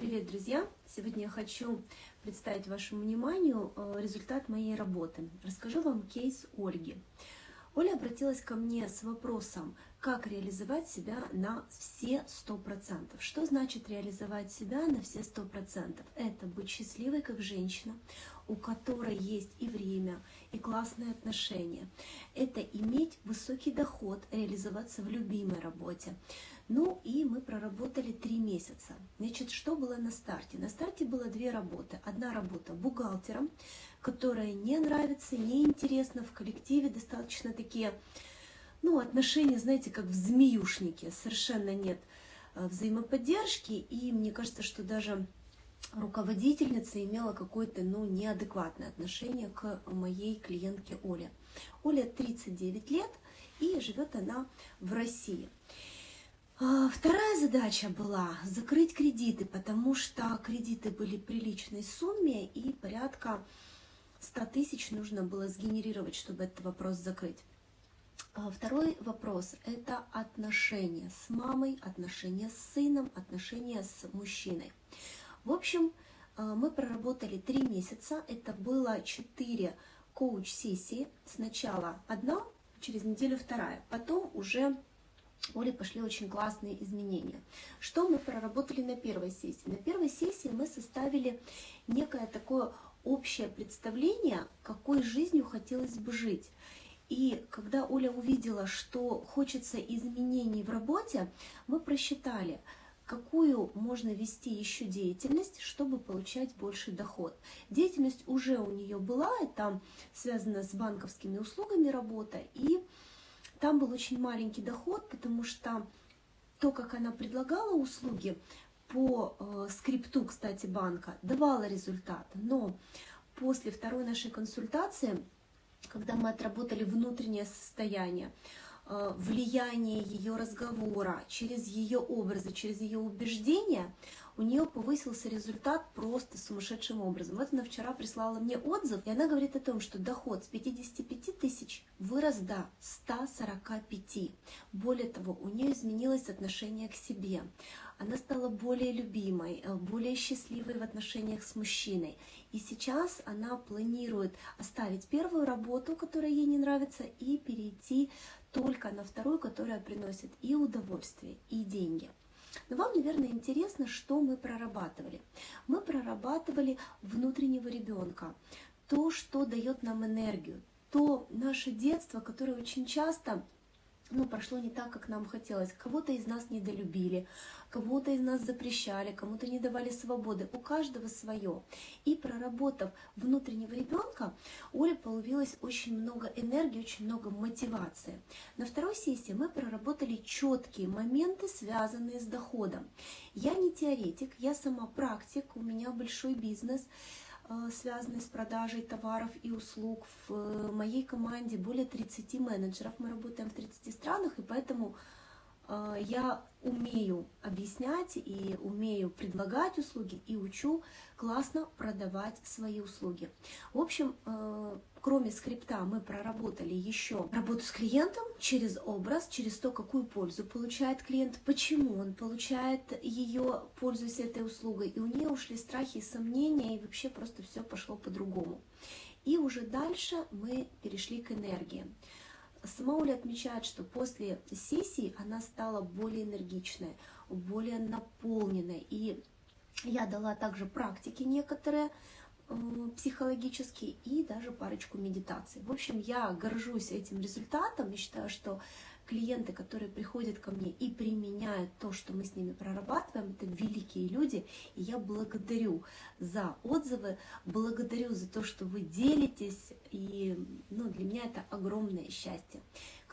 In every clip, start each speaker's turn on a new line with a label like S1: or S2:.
S1: Привет, друзья! Сегодня я хочу представить вашему вниманию э, результат моей работы. Расскажу вам кейс Ольги. Оля обратилась ко мне с вопросом, как реализовать себя на все сто процентов. Что значит реализовать себя на все сто процентов? Это быть счастливой как женщина, у которой есть и время, и классные отношения. Это иметь высокий доход, реализоваться в любимой работе. Ну и мы проработали три месяца. Значит, что было на старте? На старте было две работы. Одна работа бухгалтером, которая не нравится, не интересна в коллективе, достаточно такие, ну, отношения, знаете, как в змеюшнике, совершенно нет э, взаимоподдержки, и мне кажется, что даже руководительница имела какое-то, ну, неадекватное отношение к моей клиентке Оле. Оля 39 лет, и живет она в России. А, вторая задача была закрыть кредиты, потому что кредиты были приличной сумме и порядка 100 тысяч нужно было сгенерировать, чтобы этот вопрос закрыть. А второй вопрос – это отношения с мамой, отношения с сыном, отношения с мужчиной. В общем, а, мы проработали три месяца, это было четыре коуч-сессии. Сначала одна, через неделю вторая, потом уже Оле пошли очень классные изменения. Что мы проработали на первой сессии? На первой сессии мы составили некое такое общее представление, какой жизнью хотелось бы жить. И когда Оля увидела, что хочется изменений в работе, мы просчитали, какую можно вести еще деятельность, чтобы получать больший доход. Деятельность уже у нее была, это связано с банковскими услугами работа, и там был очень маленький доход, потому что то, как она предлагала услуги, по э, скрипту, кстати, банка давала результат, но после второй нашей консультации, когда мы отработали внутреннее состояние, э, влияние ее разговора, через ее образы, через ее убеждения, у нее повысился результат просто сумасшедшим образом. Вот она вчера прислала мне отзыв, и она говорит о том, что доход с 55 тысяч вырос до 145. Более того, у нее изменилось отношение к себе. Она стала более любимой, э, более счастливой в отношениях с мужчиной. И сейчас она планирует оставить первую работу, которая ей не нравится, и перейти только на вторую, которая приносит и удовольствие, и деньги. Но вам, наверное, интересно, что мы прорабатывали. Мы прорабатывали внутреннего ребенка, то, что дает нам энергию, то наше детство, которое очень часто ну, прошло не так, как нам хотелось. Кого-то из нас недолюбили, кого-то из нас запрещали, кому-то не давали свободы. У каждого свое. И проработав внутреннего ребенка, Оле появилось очень много энергии, очень много мотивации. На второй сессии мы проработали четкие моменты, связанные с доходом. Я не теоретик, я сама практик, у меня большой бизнес – связанные с продажей товаров и услуг. В э, моей команде более 30 менеджеров, мы работаем в 30 странах, и поэтому э, я умею объяснять и умею предлагать услуги и учу классно продавать свои услуги. В общем, э, кроме скрипта мы проработали еще работу с клиентом через образ, через то, какую пользу получает клиент, почему он получает ее, пользуясь этой услугой. И у нее ушли страхи и сомнения, и вообще просто все пошло по-другому. И уже дальше мы перешли к энергии. Сама Оля отмечает, что после сессии она стала более энергичной, более наполненной. И я дала также практики некоторые, психологические и даже парочку медитаций. В общем, я горжусь этим результатом и считаю, что клиенты, которые приходят ко мне и применяют то, что мы с ними прорабатываем, это великие люди, и я благодарю за отзывы, благодарю за то, что вы делитесь, и ну, для меня это огромное счастье.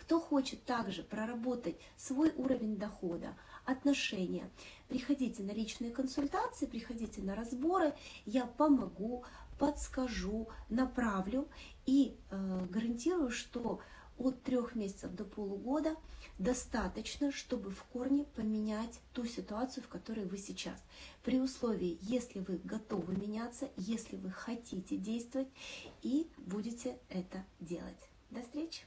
S1: Кто хочет также проработать свой уровень дохода, отношения, приходите на личные консультации, приходите на разборы, я помогу, подскажу, направлю и э, гарантирую, что от трех месяцев до полугода достаточно, чтобы в корне поменять ту ситуацию, в которой вы сейчас. При условии, если вы готовы меняться, если вы хотите действовать и будете это делать. До встречи!